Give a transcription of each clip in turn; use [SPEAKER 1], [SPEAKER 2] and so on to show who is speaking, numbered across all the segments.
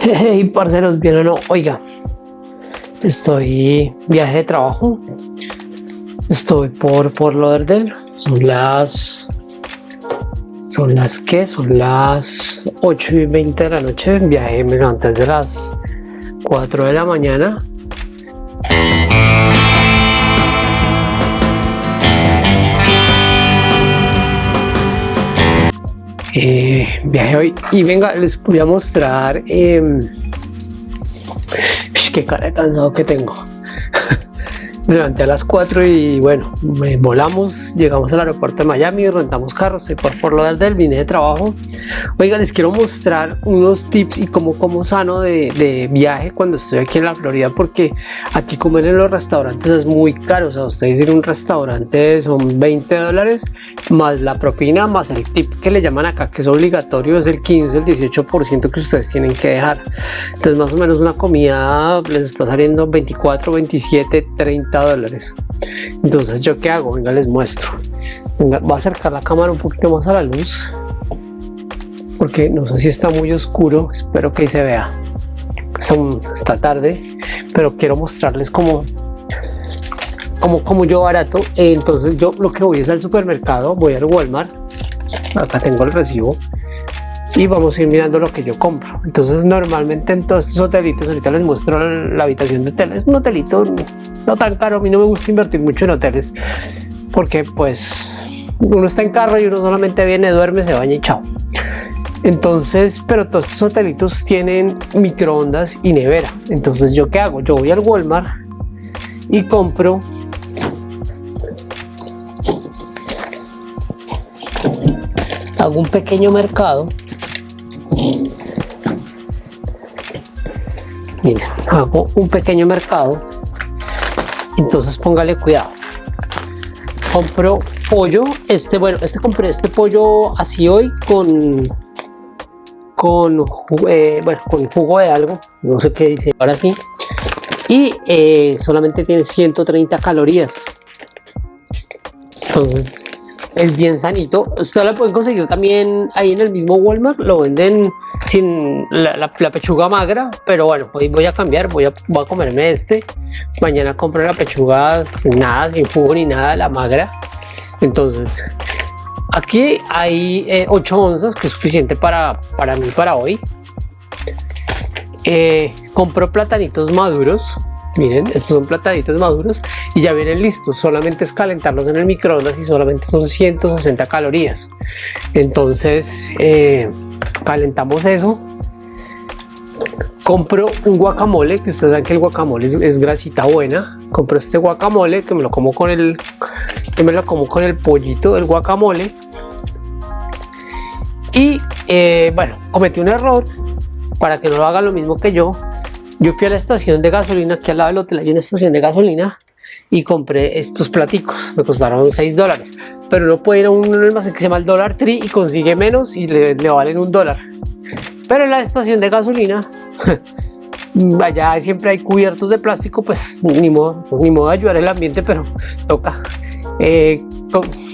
[SPEAKER 1] Hey, parceros, bien o no, oiga, estoy viaje de trabajo, estoy por Fort Lauderdale, son las, son las que, son las 8 y 20 de la noche, viaje antes de las 4 de la mañana, eh, viaje hoy. Y venga les voy a mostrar eh, qué cara de cansado que tengo me levanté a las 4 y bueno, volamos, llegamos al aeropuerto de Miami, rentamos carros, soy por Fort Lauderdale, vine de trabajo. Oiga, les quiero mostrar unos tips y cómo como sano de, de, viaje cuando estoy aquí en la Florida, porque aquí comer en los restaurantes es muy caro, o sea, ustedes ir a un restaurante son 20 dólares, más la propina, más el tip que le llaman acá, que es obligatorio, es el 15, el 18% que ustedes tienen que dejar. Entonces más o menos una comida les está saliendo 24, 27, 30 dólares. Entonces yo qué hago venga les muestro. Venga, voy a acercar la cámara un poquito más a la luz porque no sé si está muy oscuro espero que se vea. Son, está tarde pero quiero mostrarles cómo como, como yo barato. Entonces yo lo que voy es al supermercado voy al Walmart. Acá tengo el recibo y vamos a ir mirando lo que yo compro. Entonces normalmente en todos estos hotelitos ahorita les muestro la habitación de hotel es un hotelito no tan caro a mí no me gusta invertir mucho en hoteles porque pues uno está en carro y uno solamente viene duerme se baña y chao. Entonces pero todos estos hotelitos tienen microondas y nevera. Entonces yo qué hago yo voy al Walmart y compro hago un pequeño mercado miren hago un pequeño mercado. Entonces póngale cuidado. Compro pollo. Este bueno este compré este pollo así hoy con con eh, bueno con jugo de algo. No sé qué dice ahora sí. Y eh, solamente tiene 130 calorías. Entonces es bien sanito. Usted lo pueden conseguir también ahí en el mismo Walmart, lo venden sin la, pechuga magra, pero bueno, hoy voy a cambiar, voy a, voy a comerme este. Mañana compro la pechuga nada, sin jugo ni nada, la magra. Entonces, aquí hay 8 eh, onzas, que es suficiente para, para mí para hoy. Eh, compro platanitos maduros miren estos son plataditos maduros y ya vienen listos. Solamente es calentarlos en el microondas y solamente son 160 calorías. Entonces eh, calentamos eso. Compro un guacamole que ustedes saben que el guacamole es, grasita buena. Compro este guacamole que me lo como con el que me lo como con el pollito del guacamole. Y eh, bueno cometí un error para que no lo haga lo mismo que yo yo fui a la estación de gasolina, aquí al lado del hotel hay una estación de gasolina y compré estos platicos, me costaron 6 dólares. Pero no puede ir a un almacén que se llama el Dollar Tree y consigue menos y le, valen un dólar. Pero en la estación de gasolina, allá siempre hay cubiertos de plástico, pues ni modo, ni modo de ayudar el ambiente, pero toca. Eh,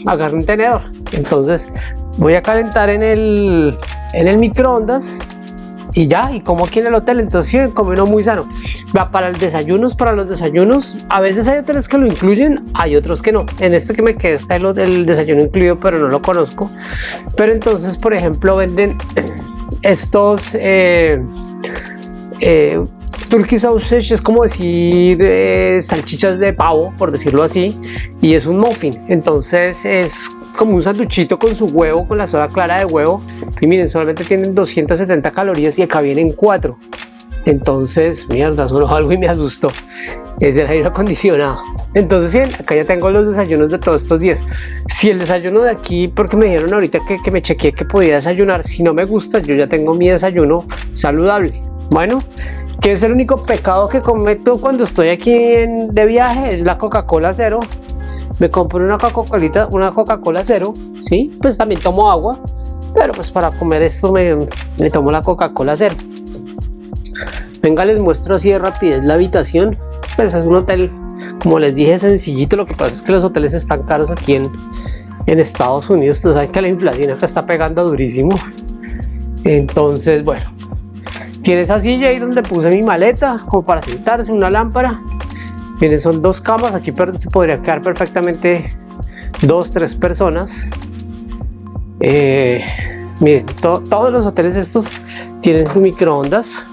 [SPEAKER 1] agarrar un tenedor. Entonces voy a calentar en el, en el microondas y ya, y como aquí en el hotel, entonces uno muy sano. Va para el desayunos, para los desayunos, a veces hay hoteles que lo incluyen, hay otros que no. En este que me queda está el, desayuno incluido, pero no lo conozco. Pero entonces, por ejemplo, venden estos eh, eh, Turkey sausage es como decir eh, salchichas de pavo, por decirlo así, y es un muffin. Entonces es como un sanduchito con su huevo, con la soda clara de huevo. Y miren, solamente tienen 270 calorías y acá vienen 4. Entonces, mierda, sonó algo y me asustó. Es el aire acondicionado. Entonces, bien, acá ya tengo los desayunos de todos estos días. Si el desayuno de aquí, porque me dijeron ahorita que, que me chequeé que podía desayunar, si no me gusta, yo ya tengo mi desayuno saludable. Bueno, que es el único pecado que cometo cuando estoy aquí de viaje, es la Coca-Cola cero me compro una Coca-Cola una Coca-Cola cero, ¿sí? Pues también tomo agua, pero pues para comer esto me, me tomo la Coca-Cola cero. Venga, les muestro así de rapidez la habitación. Pues es un hotel, como les dije, sencillito. Lo que pasa es que los hoteles están caros aquí en, en Estados Unidos. Ustedes saben que la inflación acá está pegando durísimo. Entonces, bueno, Tiene esa silla ahí donde puse mi maleta, como para sentarse, una lámpara. Miren, son dos camas, aquí se podría quedar perfectamente dos, tres personas. Eh, miren, todos los hoteles estos tienen su microondas.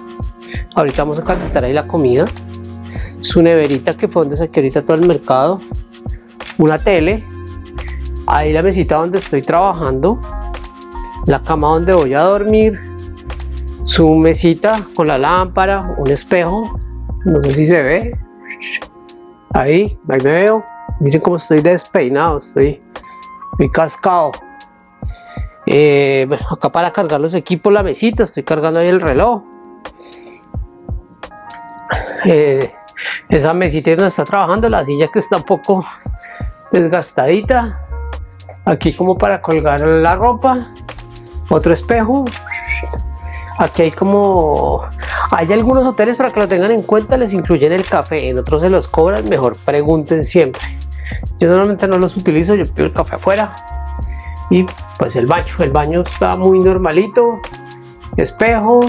[SPEAKER 1] Ahorita vamos a calentar ahí la comida. Su neverita que fue donde saqué ahorita todo el mercado. Una tele. Ahí la mesita donde estoy trabajando. La cama donde voy a dormir. Su mesita con la lámpara, un espejo. No sé si se ve. Ahí, ahí me veo. Miren cómo estoy despeinado, estoy, estoy cascado. Eh, acá para cargar los equipos, la mesita, estoy cargando ahí el reloj. Eh, esa mesita donde está trabajando, la silla que está un poco desgastadita. Aquí como para colgar la ropa. Otro espejo. Aquí hay como... Hay algunos hoteles para que lo tengan en cuenta, les incluyen el café, en otros se los cobran, mejor pregunten siempre. Yo normalmente no los utilizo, yo pido el café afuera. Y pues el baño, el baño está muy normalito, espejo,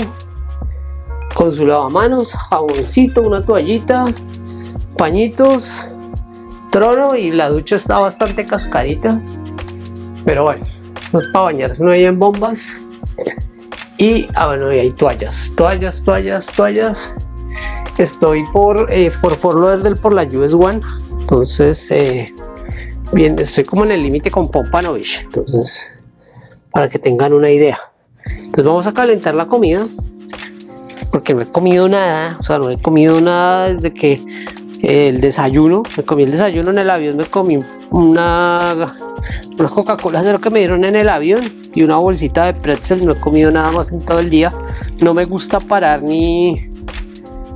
[SPEAKER 1] con su lavamanos, jaboncito, una toallita, pañitos, trono y la ducha está bastante cascadita. Pero bueno, no es para bañarse no hay en bombas. Y, ah bueno, y hay toallas, toallas, toallas, toallas. Estoy por, eh, por Fort Lauderdale por la US One. Entonces, eh, bien, estoy como en el límite con Pompanovich. Entonces, para que tengan una idea. Entonces vamos a calentar la comida porque no he comido nada, o sea, no he comido nada desde que el desayuno, me comí el desayuno en el avión, me comí una, una Coca-Cola de lo que me dieron en el avión y una bolsita de pretzel, no he comido nada más en todo el día, no me gusta parar ni,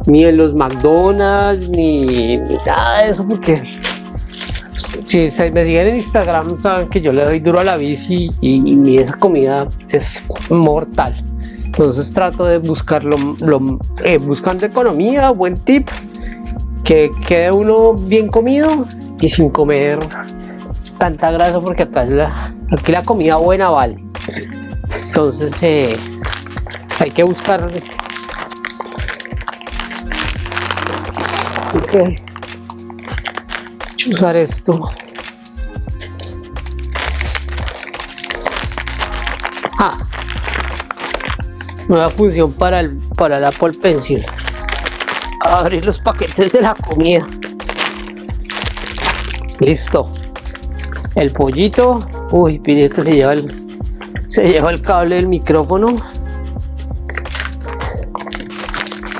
[SPEAKER 1] ni en los McDonald's, ni, nada de eso, porque si me siguen en Instagram saben que yo le doy duro a la bici y esa comida es mortal. Entonces trato de buscarlo eh, buscando economía buen tip que quede uno bien comido y sin comer tanta grasa porque acá es aquí la comida buena vale entonces eh, hay que buscar okay. usar esto. Ah nueva función para, el, para la Apple Pencil. Abrir los paquetes de la comida. Listo. El pollito. Uy pide que se lleva el se lleva el cable del micrófono.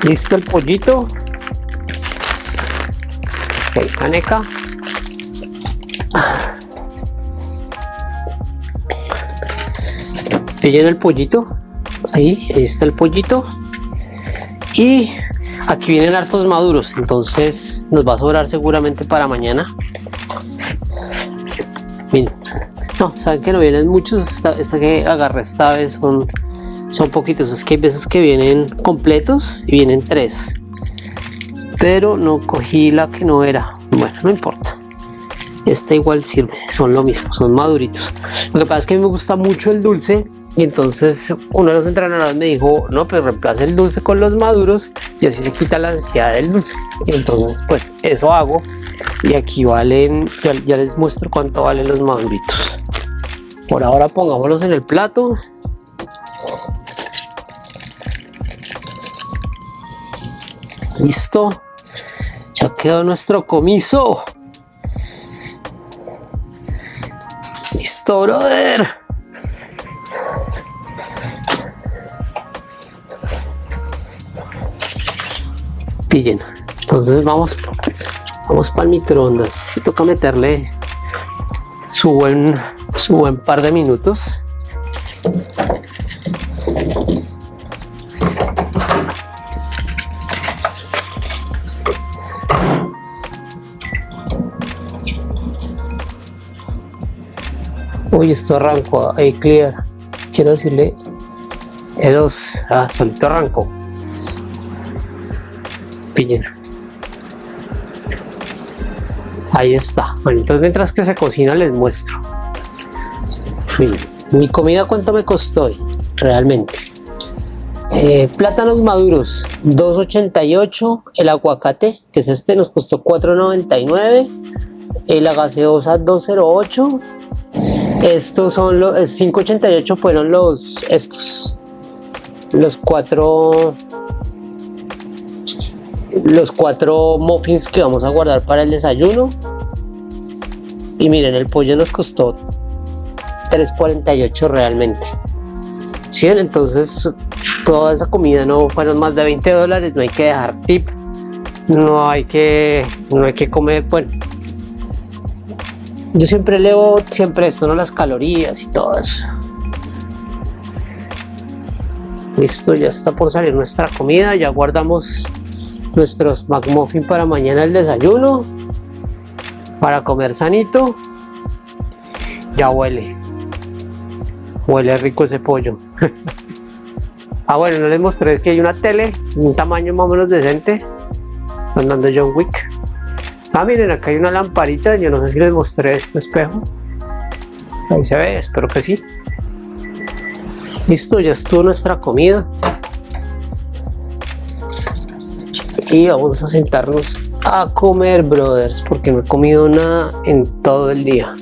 [SPEAKER 1] Listo el pollito. Ok caneca. Pillen el pollito. Ahí, está el pollito. Y aquí vienen hartos maduros. Entonces nos va a sobrar seguramente para mañana. Miren. No, saben que no vienen muchos esta, que agarré esta vez son son poquitos, es que hay veces que vienen completos y vienen tres. Pero no cogí la que no era. Bueno, no importa. Esta igual sirve, son lo mismo, son maduritos. Lo que pasa es que a mí me gusta mucho el dulce y entonces uno de los entrenadores me dijo, no, pues reemplaza el dulce con los maduros y así se quita la ansiedad del dulce. Y entonces pues eso hago. Y aquí valen, ya, les muestro cuánto valen los maduritos. Por ahora pongámoslos en el plato. Listo. Ya quedó nuestro comiso. Listo, brother. pillen entonces vamos vamos para el microondas toca meterle su buen su buen par de minutos Uy, esto arrancó ahí clear. Quiero decirle E2. Ah, solito arrancó. Ahí está. Bueno, entonces mientras que se cocina les muestro. Mi comida cuánto me costó realmente. Eh, plátanos maduros 2.88 el aguacate que es este nos costó 4.99 eh, la gaseosa 2.08 estos son los 5.88 fueron los estos los cuatro los cuatro muffins que vamos a guardar para el desayuno y miren el pollo nos costó 3.48 realmente. ¿Sí? entonces toda esa comida no fueron más de 20 dólares no hay que dejar tip no hay que no hay que comer bueno. Yo siempre leo siempre esto no las calorías y todo eso. Listo ya está por salir nuestra comida ya guardamos nuestros McMuffin para mañana el desayuno para comer sanito. Ya huele huele rico ese pollo. Ah bueno no les mostré que hay una tele un tamaño más o menos decente. Están dando John Wick. Ah miren acá hay una lamparita yo no sé si les mostré este espejo. Ahí se ve espero que sí. Listo ya estuvo nuestra comida. Y vamos a sentarnos a comer brothers porque no he comido nada en todo el día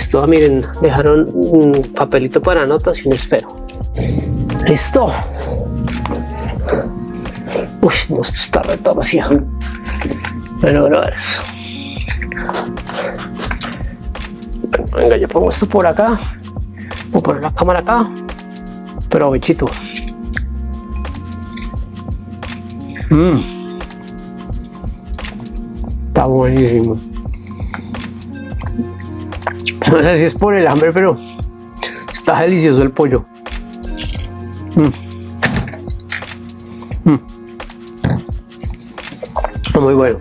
[SPEAKER 1] listo ah, miren dejaron un papelito para notas y un esfero listo. Uy no esto está retorcido. Bueno brothers. Venga yo pongo esto por acá. Voy a poner la cámara acá. Pero bichito. Mmm. Está buenísimo. No sé si es por el hambre, pero está delicioso el pollo. Mm. Mm. Muy bueno.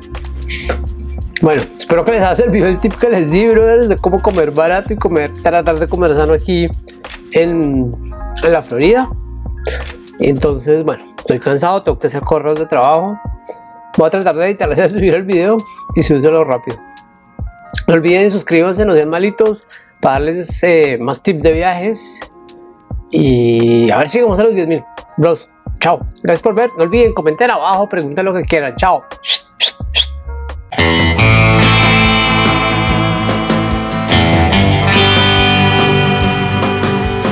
[SPEAKER 1] Bueno, espero que les haya servido el tip que les di, brothers, de cómo comer barato y comer, tratar de comer sano aquí en, en la Florida. Entonces, bueno, estoy cansado, tengo que hacer correos de trabajo. Voy a tratar de editarles a subir el video y subirlo rápido. No olviden suscríbanse, no sean malitos, para darles eh, más tips de viajes. Y a ver si llegamos a los 10.000. Bros, chao. Gracias por ver. No olviden comentar abajo, pregunten lo que quieran. Chao.